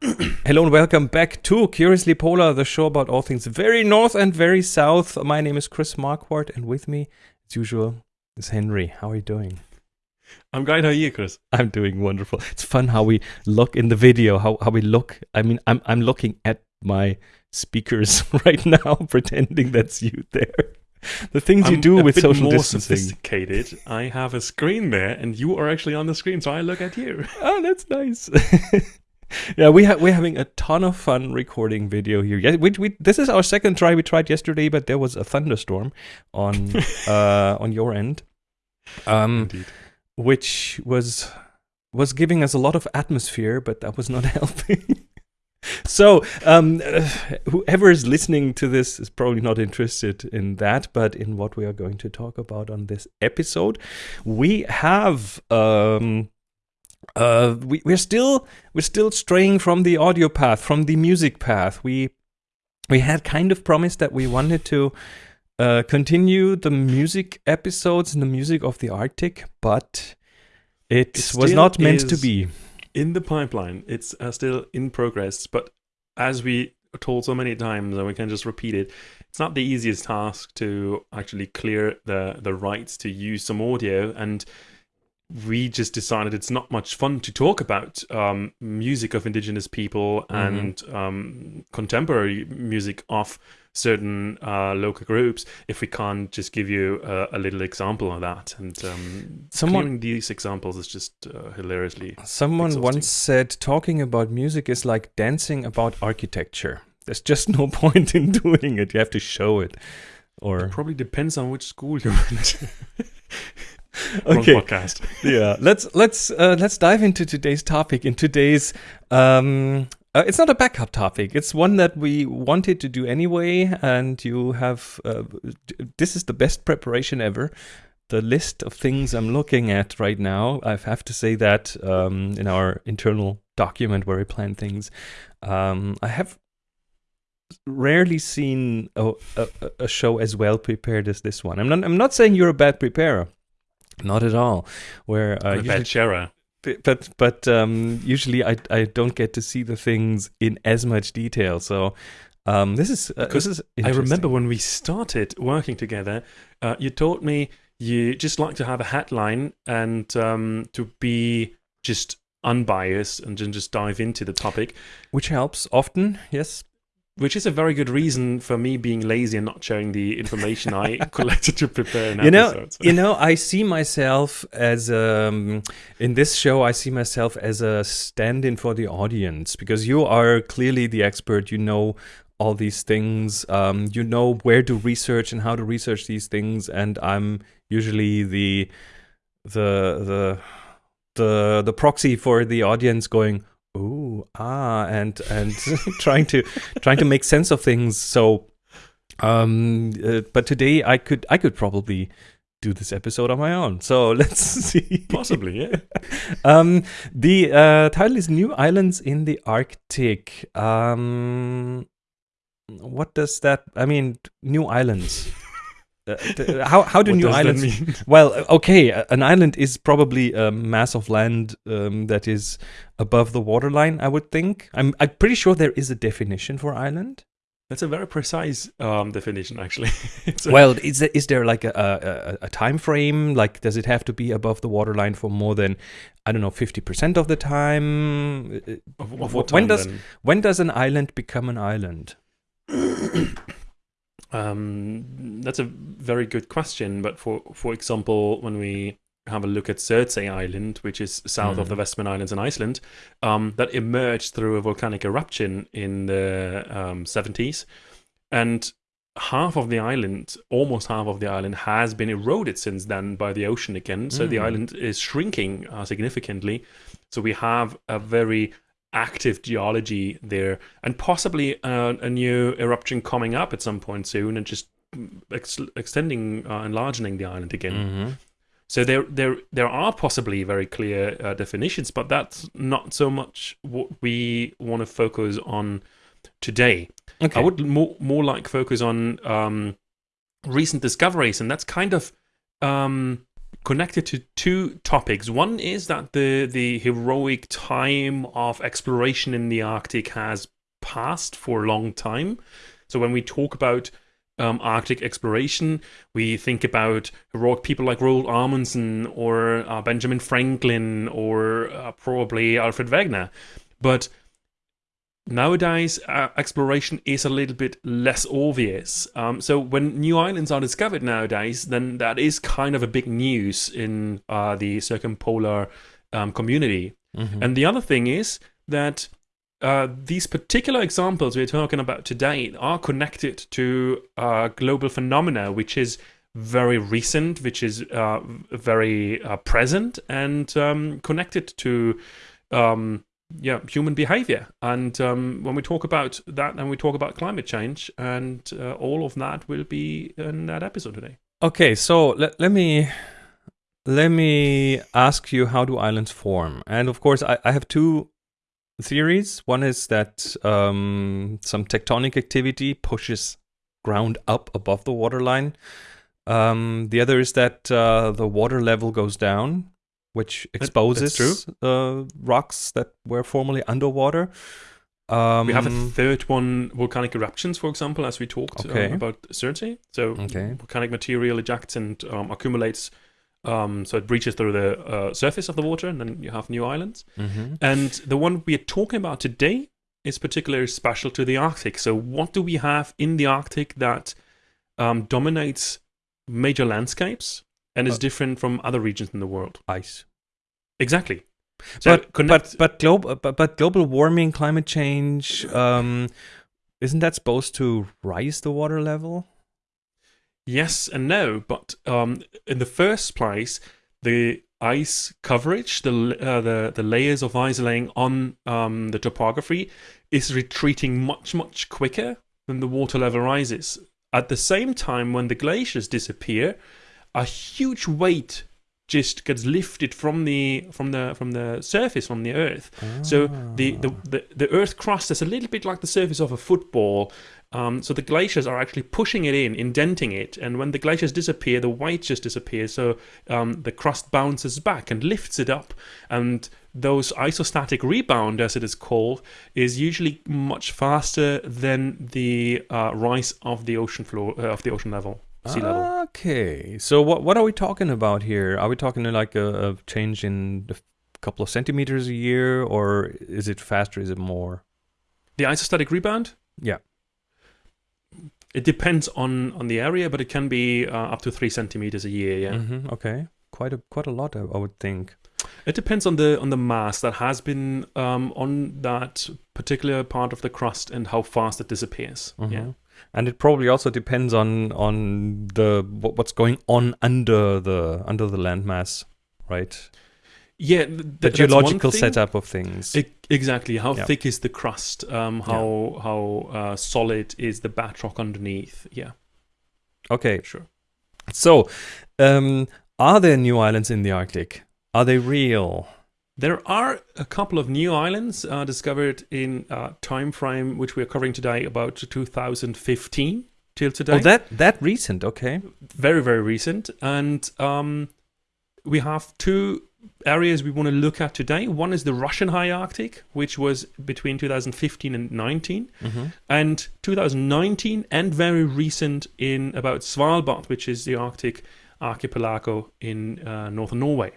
Hello and welcome back to Curiously Polar, the show about all things very north and very south. My name is Chris Marquardt, and with me, as usual, is Henry. How are you doing? I'm great. How are you, Chris? I'm doing wonderful. It's fun how we look in the video, how, how we look. I mean, I'm I'm looking at my speakers right now, pretending that's you there. The things I'm you do a with bit social more distancing. sophisticated. I have a screen there, and you are actually on the screen, so I look at you. Oh, that's nice. yeah, we ha- we're having a ton of fun recording video here. Yeah, we, we this is our second try. We tried yesterday, but there was a thunderstorm on uh on your end, um, which was was giving us a lot of atmosphere, but that was not helping. so, um, uh, whoever is listening to this is probably not interested in that, but in what we are going to talk about on this episode, we have um uh, we, we're still we're still straying from the audio path, from the music path. We we had kind of promised that we wanted to uh, continue the music episodes and the music of the Arctic, but it, It was not meant to be. In the pipeline, it's uh, still in progress, but as we are told so many times, and we can just repeat it, it's not the easiest task to actually clear the the rights to use some audio and. We just decided it's not much fun to talk about um, music of indigenous people and um, contemporary music of certain uh, local groups if we can't just give you a, a little example of that. And um, Someone- these examples is just uh, hilariously. Someone exhausting. once said talking about music is like dancing about architecture. There's just no point in doing it. You have to show it. Or Probably depends on which school you Wrong Okay. podcast. yeah. Let's let's uh, let's dive into today's topic in today's um uh, it's not a backup topic. It's one that we wanted to do anyway and you have uh, this is the best preparation ever. The list of things i'm looking at right now i have to say that um, in our internal document where we plan things um, i have rarely seen a, a, a show as well prepared as this one. I'm not i'm not saying you're a bad preparer not at all. Where uh, usually, bad sharer. but but um, usually I I don't get to see the things in as much detail. So um, this is uh, Because this is I remember when we started working together, uh, you told me you just like to have a headline and um, to be just unbiased and then just dive into the topic, which helps often. Yes. Which is a very good reason for me being lazy and not sharing the information I collected to prepare an You know, episode. so- you know, I see myself as um, in this show. I see myself as a stand-in for the audience because you are clearly the expert. You know all these things. Um, you know where to research and how to research these things, and I'm usually the the the the the proxy for the audience going ah and and trying to trying to make sense of things. So um uh, but today i could i could probably do this episode on my own. So let's see. Possibly, yeah. um the uh title is new islands in the arctic. Um what does that i mean new islands uh, how how do What new islands mean? well, okay, an island is probably a mass of land um, that is above the waterline. I would think. I'm I'm pretty sure there is a definition for island. That's a very precise um, definition, actually. Well, is there, is there like a, a a- time frame? Like, does it have to be above the waterline for more than I don't know fifty percent of the time? Uh, of, of wh- what when does- then? When does an island become an island? Um, that's a very good question. But for for example, when we have a look at Surtsey Island, which is south of the. Westman Islands in Iceland, um, that emerged through a volcanic eruption in the um, 70s, and half of the island, almost half of the island, has been eroded since then by the ocean again. So the Mm. island is shrinking uh, significantly. So we have a very active geology there, and possibly uh, a new eruption coming up at some point soon, and just ex- extending, uh, enlarging the island again. Mm-hmm. So there, there, there are possibly very clear uh, definitions, but that's not so much what we want to focus on today. Okay. I would more more like focus on um, recent discoveries, and that's kind of um, connected to two topics. One is that the the heroic time of exploration in the Arctic has passed for a long time. So when we talk about um, Arctic exploration, we think about heroic people like Roald Amundsen or uh, Benjamin Franklin or uh, probably Alfred Wegener. But nowadays uh, exploration is a little bit less obvious um, so when new islands are discovered nowadays then that is kind of a big news in uh, the circumpolar um, community Mhm. and the other thing is that uh, these particular examples we're talking about today are connected to uh, global phenomena which is very recent which is uh, very uh, present and um, connected to um, yeah human behavior and um, when we talk about that and we talk about climate change and uh, all of that will be in that episode today Okay, so let, let me let me ask you how do islands form? And of course, I, I have two theories. One is that um, some tectonic activity pushes ground up above the waterline. Um, the other is that uh, the water level goes down, which exposes. Uh, rocks that were formerly underwater. Um, we have a third one volcanic eruptions for example as we talked uh, Okay. about Surtsey so Okay. volcanic material ejects and um, accumulates um, so it breaches through the uh, surface of the water and then you have new islands mhm. And the one we are talking about today is particularly special to the Arctic. So, what do we have in the Arctic that um, dominates major landscapes and is Uh, different from other regions in the world? ice. Exactly. So, but connect- but but global but, but global warming, climate change, um, isn't that supposed to rise the water level? Yes and no, but um, in the first place, the ice coverage, the uh, the the layers of ice laying on um, the topography, is retreating much much quicker than the water level rises. At the same time, when the glaciers disappear, a huge weight just gets lifted from the from the from the surface from the earth. So the, the, the, the Earth crust is a little bit like the surface of a football. Um, so the glaciers are actually pushing it in, indenting it, and when the glaciers disappear, the weight just disappears. So um, the crust bounces back and lifts it up, and those isostatic rebound, as it is called, is usually much faster than the uh, rise of the ocean floor uh, of the ocean level, sea level. Okay, so what what are we talking about here? Are we talking like a, a change in a couple of centimeters a year, or is it faster? Is it more? The isostatic rebound. Yeah. It depends on on the area, but it can be uh, up to three centimeters a year. Yeah. hmm okay, quite a quite a lot, I, I would think. It depends on the on the mass that has been um, on that particular part of the crust and how fast it disappears. Mhm. Yeah. And it probably also depends on on the what's going on under the under the landmass, right? Yeah. th- The geological setup of things. E- exactly. How Yeah. thick is the crust? Um, how how uh, solid is the bedrock underneath? Yeah. okay, Sure. so um, are there new islands in the Arctic? Are they real? There are a couple of new islands uh, discovered in uh, time frame which we are covering today, about 2015 till today. Oh, that that recent? Okay. very very recent and um, we have two areas we want to look at today one is the russian high arctic which was between 2015 and 19 Mm-hmm. and 2019 and very recent in about svalbard which is the arctic archipelago in uh, northern norway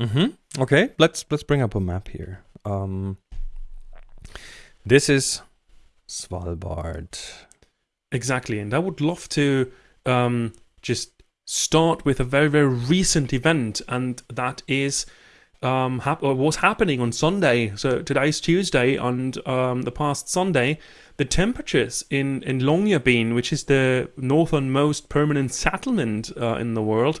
Mm-hmm. Okay, let's let's bring up a map here. Um, this is Svalbard. Exactly, and I would love to um, just start with a very very recent event, and that is um, hap- or was happening on Sunday. So today's Tuesday, and um, the past Sunday, the temperatures in in Longyearbyen, which is the northernmost permanent settlement uh, in the world,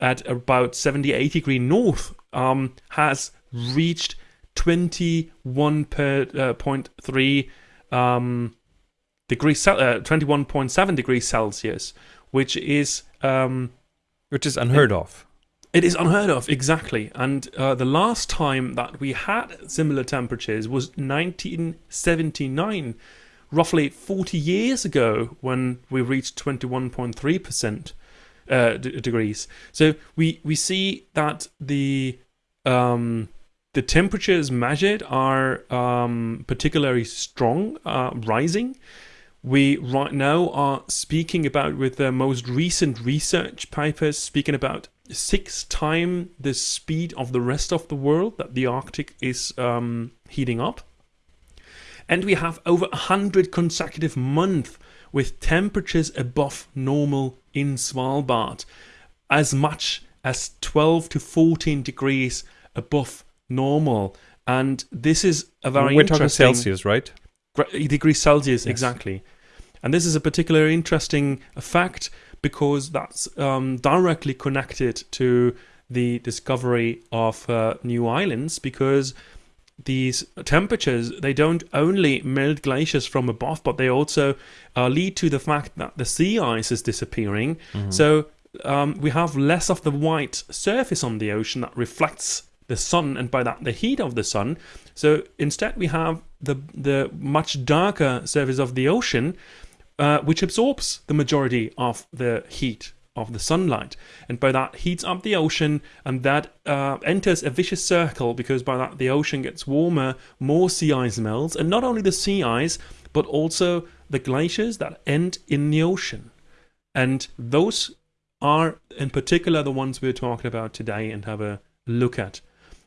at about 70 80 degree north, um, has reached 21 per, uh, point three um, degrees uh, 21.7 degrees Celsius, which is um, Which is unheard of. it is unheard of exactly. And uh, the last time that we had similar temperatures was 1979, roughly 40 years ago, when we reached 21.3 percent. Uh, degrees. So we we see that the um, the temperatures measured are um, particularly strong, uh, rising. We right now are speaking about with the most recent research papers speaking about six times the speed of the rest of the world that the Arctic is um, heating up. And we have over 100 consecutive months with temperatures above normal in Svalbard, as much as 12 to 14 degrees above normal. And this is a very We're talking Celsius, right? degrees Celsius, Yes. exactly. And this is a particularly interesting fact because that's um, directly connected to the discovery of uh, new islands because these temperatures they don't only melt glaciers from above but they also uh, lead to the fact that the sea ice is disappearing. Mm-hmm. so um, we have less of the white surface on the ocean that reflects the sun and by that the heat of the sun. So instead we have the the much darker surface of the ocean uh, which absorbs the majority of the heat of the sunlight. And by that heats up the ocean and that uh, enters a vicious circle because by that the ocean gets warmer more sea ice melts and not only the sea ice but also the glaciers that end in the ocean. And those are in particular the ones we're talking about today and have a look at.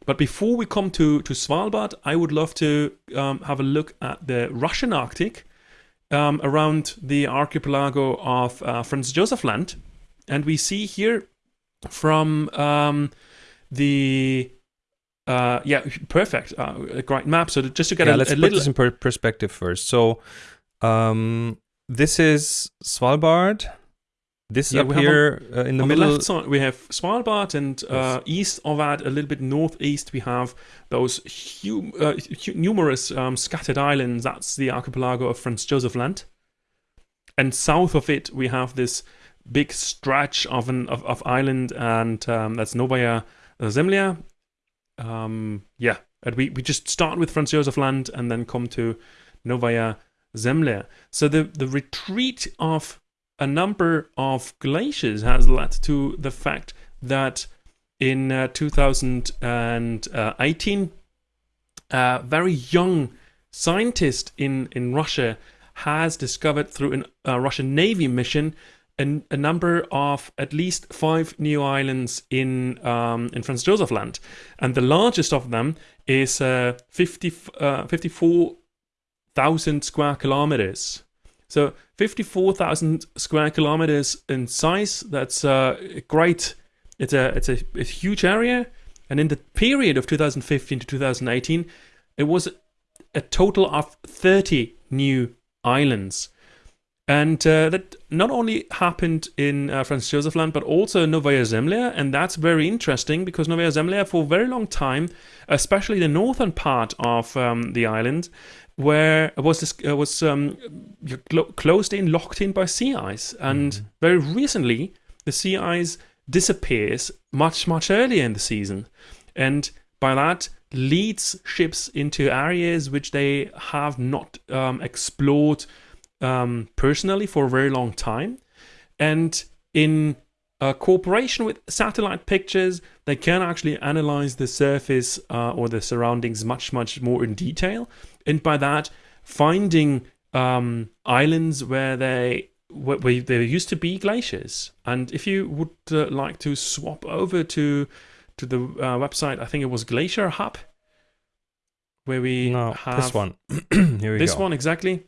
But before we come to, to Svalbard, I would love to um, have a look at the Russian Arctic um, around the archipelago of uh, Franz Josef Land. And we see here from um, the. Uh, yeah, perfect. Uh, a great map. So just to get yeah, a, let's a put little. this in per- perspective first. So, um, this is Svalbard. This Yeah, up here uh, in the on middle. the left side, we have Svalbard, and uh, east of that, a little bit northeast, we have those hu- uh, numerous um, scattered islands. That's the archipelago of Franz Josef Land. And south of it, we have this big stretch of an of, of island, and um, that's Novaya Zemlya. Um, yeah, and we, we just start with Franz Josef Land and then come to Novaya Zemlya. So the, the retreat of a number of glaciers has led to the fact that in uh, 2018, a very young scientist in, in Russia has discovered through a uh, Russian Navy mission an, a number of at least five new islands in um, in Franz Josef Land, and the largest of them is uh, 50, uh, 54,000 square kilometers. So 54,000 square kilometers in size. That's uh, great. It's a it's a, it's a huge area, and in the period of 2015 to 2018, it was a total of 30 new islands. And uh, that not only happened in uh, Franz Josef Land, but also Novaya Zemlya. And that's very interesting because Novaya Zemlya, for a very long time, especially the northern part of um, the island, where it was this, uh, was um, clo- closed in, locked in by sea ice. And very recently, the sea ice disappears much, much earlier in the season. And by that, leads ships into areas which they have not um, explored um, personally for a very long time. And in uh, cooperation with satellite pictures, they can actually analyze the surface uh, or the surroundings much, much more in detail. And by that, finding um, islands where they where, where there used to be glaciers. And if you would uh, like to swap over to to the uh, website, I think it was Glacier Hub, where we no, have this one. here we this go. one exactly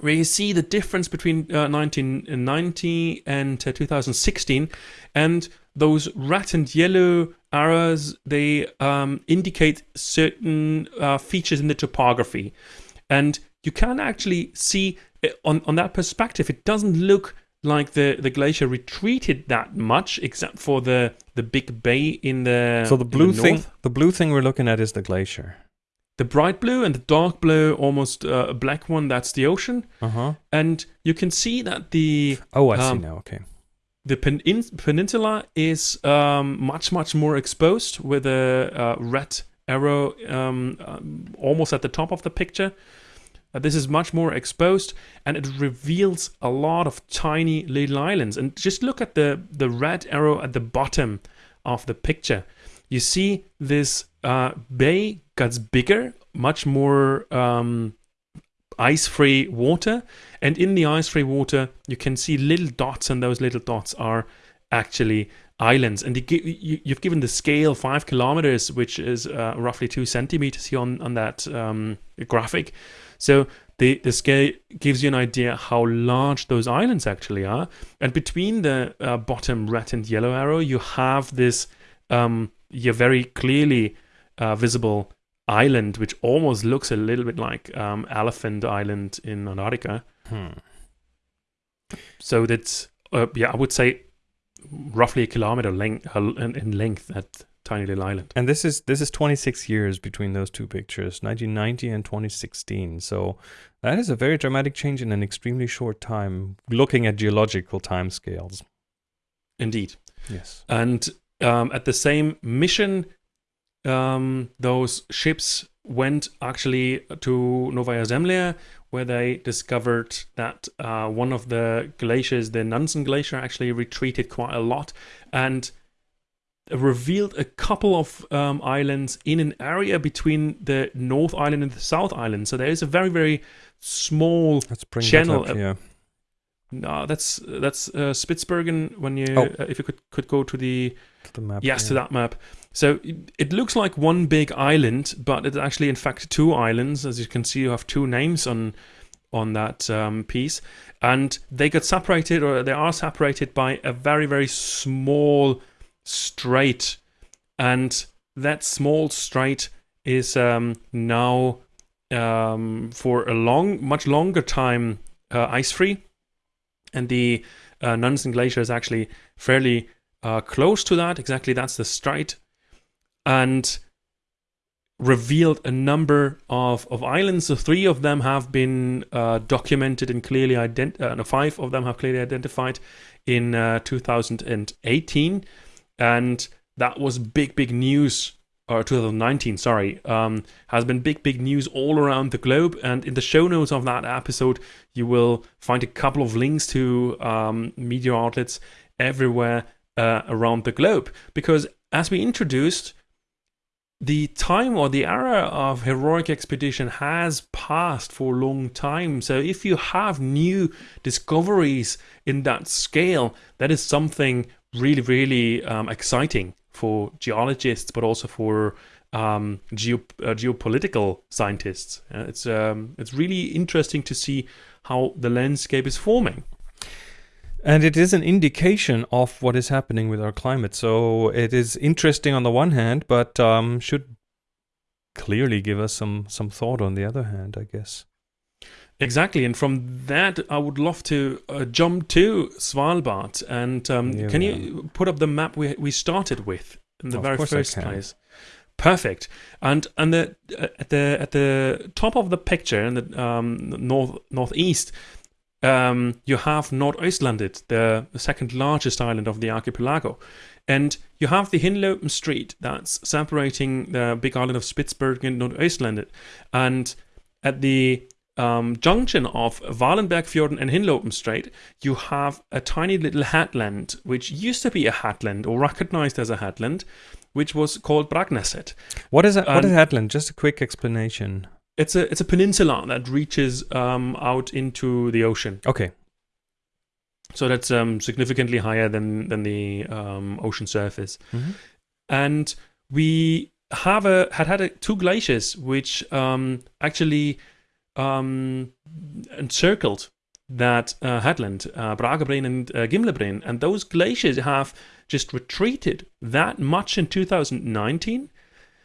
where you see the difference between uh, 1990 and uh, 2016 and those red and yellow arrows they um, indicate certain uh, features in the topography and you can actually see on, on that perspective it doesn't look like the, the glacier retreated that much except for the, the big bay in the so the blue thing, north. the blue thing we're looking at is the glacier. The bright blue and the dark blue almost uh, a black one that's the ocean Uh huh. and you can see that the Oh, I see Um, now. Okay. the pen- in- peninsula is um, much much more exposed with a uh, red arrow um, um, almost at the top of the picture Uh, this is much more exposed, and it reveals a lot of tiny little islands. And just look at the the red arrow at the bottom of the picture. You see this uh, bay gets bigger, much more um, ice-free water, and in the ice-free water, you can see little dots, and those little dots are actually islands. And you, have given the scale five kilometers, which is uh, roughly two centimeters here on, on that um, graphic. So the, the scale gives you an idea how large those islands actually are. And between the uh, bottom red and yellow arrow, you have this um, your very clearly uh, visible island, which almost looks a little bit like um, Elephant Island in Antarctica. Hmm. So that's uh, yeah, I would say roughly a kilometer length in length that tiny little island. And this is this is 26 years between those two pictures, 1990 and 2016. So that is a very dramatic change in an extremely short time. Looking at geological time scales. Indeed. Yes. And um, at the same mission, um, those ships went actually to Novaya Zemlya, where they discovered that uh, one of the glaciers, the Nansen Glacier, actually retreated quite a lot and revealed a couple of um, islands in an area between the North Island and the South Island. So there is a very, very small channel. Up, yeah. No, that's that's uh, Spitsbergen. When you, oh. uh, if you could could go to the, to the map, yes, yeah. to that map. So it, it, looks like one big island, but it's actually in fact two islands. As you can see, you have two names on on that um, piece, and they got separated, or they are separated by a very very small strait, and that small strait is um, now um, for a long, much longer time uh, ice free and the uh, Nansen Glacier is actually fairly uh, close to that. Exactly, that's the strait, and revealed a number of, of islands. So three of them have been uh, documented and clearly identified. Uh, no, five of them have clearly identified in uh, 2018, and that was big, big news or 2019, sorry, um, has been big, big news all around the globe. And in the show notes of that episode, you will find a couple of links to um, media outlets everywhere uh, around the globe. Because as we introduced, the time or the era of heroic expedition has passed for a long time. So if you have new discoveries in that scale, that is something really, really um, exciting for geologists, but also for um, geo, uh, geopolitical scientists. Uh, it's um, it's really interesting to see how the landscape is forming. And it is an indication of what is happening with our climate. So it is interesting on the one hand, but um, should clearly give us some some thought on the other hand, I guess. Exactly, and from that, I would love to uh, jump to Svalbard. And um, yeah, can you put up the map we we started with in the very first place? Perfect. And and the uh, at the at the top of the picture in the um, north northeast, um, you have Nordøstlandet, the, the second largest island of the archipelago. And you have the Hinlopen Strait that's separating the big island of Spitsbergen and Nordøstlandet. And at the um, junction of Wahlenbergfjorden and Hinlopen Strait, you have a tiny little headland, which used to be a headland or recognized as a headland, which was called Bragnæset. What is a, what is headland? Just a quick explanation. It's a it's a peninsula that reaches um, out into the ocean. Okay. So that's um, significantly higher than than the um, ocean surface, mm-hmm. and we have a had had a, two glaciers which um, actually um, encircled that uh, headland, uh, Bragabreen and uh, Gimlebreen, and those glaciers have just retreated that much in 2019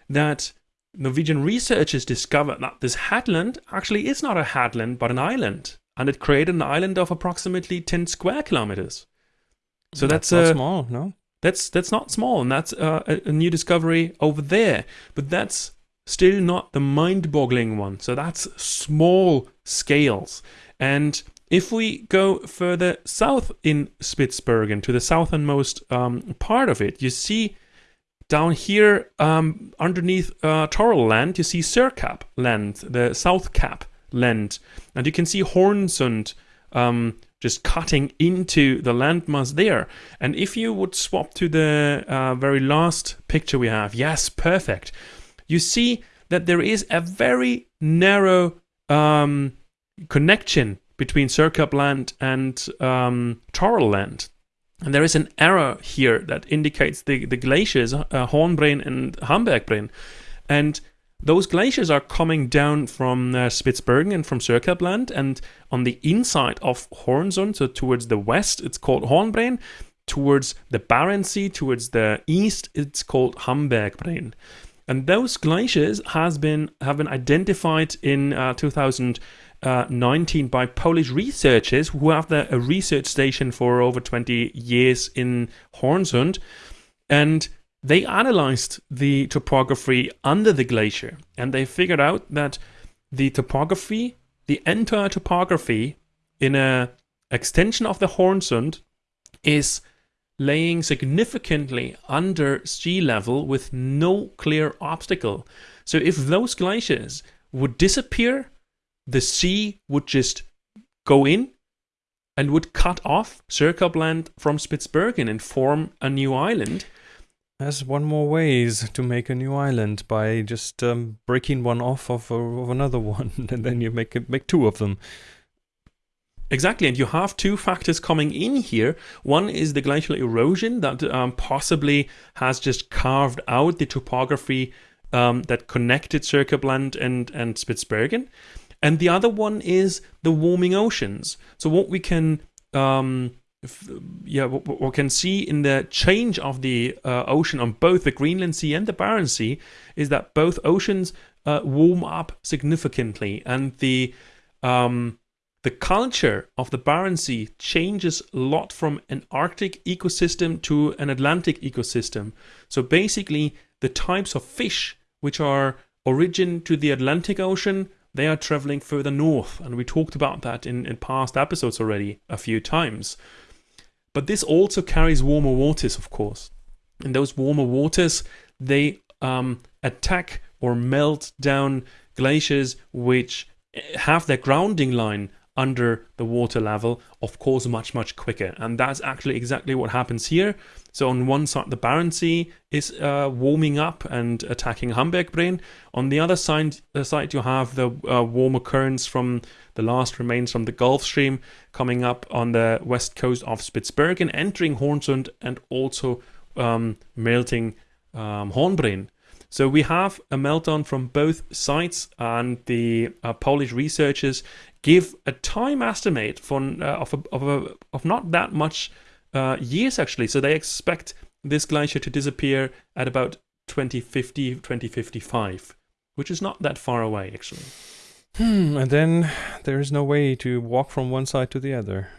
that Norwegian researchers discovered that this headland actually is not a headland but an island, and it created an island of approximately 10 square kilometers. So that's, that's not small, no? That's that's not small, and that's uh, a, a new discovery over there. But that's still not the mind boggling one. So that's small scales. And if we go further south in Spitsbergen to the southernmost um, part of it, you see down here um, underneath uh, land, you see Sørkapp land, the South Cap land. And you can see Hornsund um, just cutting into the landmass there. And if you would swap to the uh, very last picture we have, yes, perfect, you see that there is a very narrow um, connection between Sørkapp land and um, land. And there is an error here that indicates the, the glaciers, uh, Hornbreen and Hambergbreen. And those glaciers are coming down from uh, Spitsbergen and from Sørkappland, and on the inside of Hornsund, so towards the west, it's called Hornbreen. Towards the Barents Sea, towards the east, it's called Hambergbreen. And those glaciers has been have been identified in uh, 2019 by Polish researchers who have the, a research station for over 20 years in Hornsund, and they analyzed the topography under the glacier. And they figured out that the topography, the entire topography in a extension of the Hornsund is laying significantly under sea level with no clear obstacle. So if those glaciers would disappear, the sea would just go in and would cut off Sørkappland from Spitsbergen and form a new island. There's one more ways to make a new island by just um, breaking one off of, of another one, and then you make make two of them. Exactly, and you have two factors coming in here. One is the glacial erosion that um, possibly has just carved out the topography um, that connected Sørkappland and, and Spitsbergen. And the other one is the warming oceans. So, what we can um, yeah, what we can see in the change of the uh, ocean on both the Greenland Sea and the Barents Sea is that both oceans uh, warm up significantly, and the um, the culture of the Barents Sea changes a lot from an Arctic ecosystem to an Atlantic ecosystem. So basically, the types of fish which are origin to the Atlantic Ocean, they are traveling further north, and we talked about that in, in past episodes already a few times. But this also carries warmer waters, of course. And those warmer waters, they um, attack or melt down glaciers which have their grounding line under the water level, of course, much, much quicker. And that's actually exactly what happens here. So, on one side, the Barents Sea is uh, warming up and attacking Hambergbreen. On the other side, the side you have the uh, warmer currents from the last remains from the Gulf Stream coming up on the west coast of Spitsbergen, entering Hornsund, and also um, melting um, Hornbreen. So we have a meltdown from both sides, and the uh, Polish researchers give a time estimate for uh, of a, of, a, of not that much uh, years actually. So they expect this glacier to disappear at about 2050, 2055, which is not that far away actually. Hmm, and then there is no way to walk from one side to the other.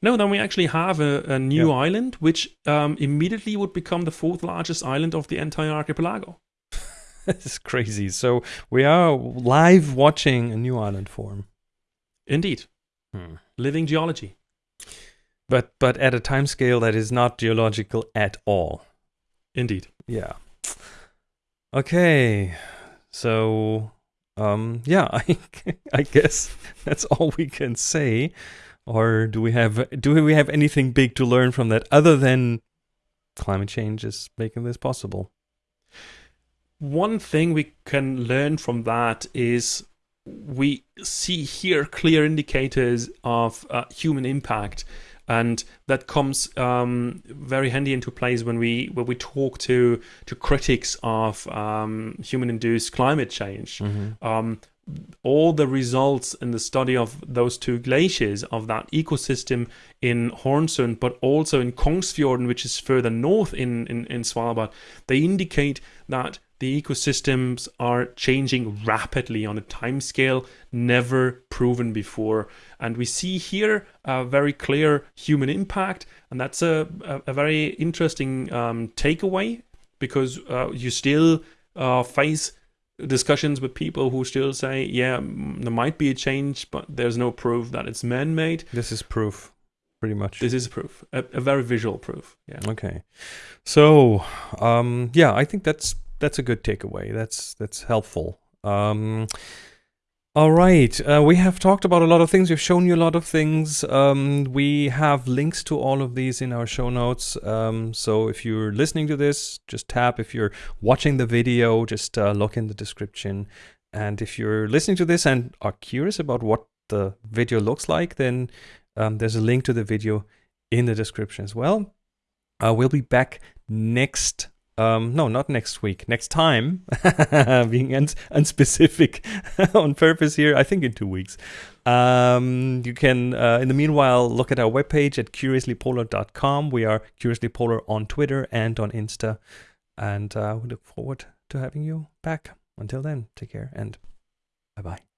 No, then we actually have a, a new yeah. island, which um, immediately would become the fourth largest island of the entire archipelago. this is crazy. So we are live watching a new island form. Indeed. Hmm. Living geology. But but at a time scale that is not geological at all. Indeed. Yeah. Okay. So um yeah, I I guess that's all we can say. Or do we have do we have anything big to learn from that other than climate change is making this possible? One thing we can learn from that is we see here clear indicators of uh, human impact and that comes um, very handy into place when we when we talk to to critics of um, human-induced climate change. Mm-hmm. Um, all the results in the study of those two glaciers of that ecosystem in Hornsund, but also in Kongsfjorden, which is further north in, in, in Svalbard, they indicate that the ecosystems are changing rapidly on a timescale never proven before. And we see here a very clear human impact, and that's a, a, a very interesting um, takeaway because uh, you still uh, face discussions with people who still say, yeah, there might be a change, but there's no proof that it's man made. This is proof pretty much. This is proof, a, a, very visual proof. Yeah. Okay. So, um, yeah, I think that's that's a good takeaway. That's that's helpful. Um, All right. Uh, we have talked about a lot of things. We've shown you a lot of things. Um, we have links to all of these in our show notes. Um, so if you're listening to this, just tap. If you're watching the video, just uh, look in the description. And if you're listening to this and are curious about what the video looks like, then um, there's a link to the video in the description as well. Uh, we'll be back next um, no, not next week. Next time, being uns- unspecific on purpose here. I think in two weeks. Um, you can, uh, in the meanwhile, look at our webpage at curiouslypolar.com. We are Curiously Polar on Twitter and on Insta. And uh, we look forward to having you back. Until then, take care and bye bye.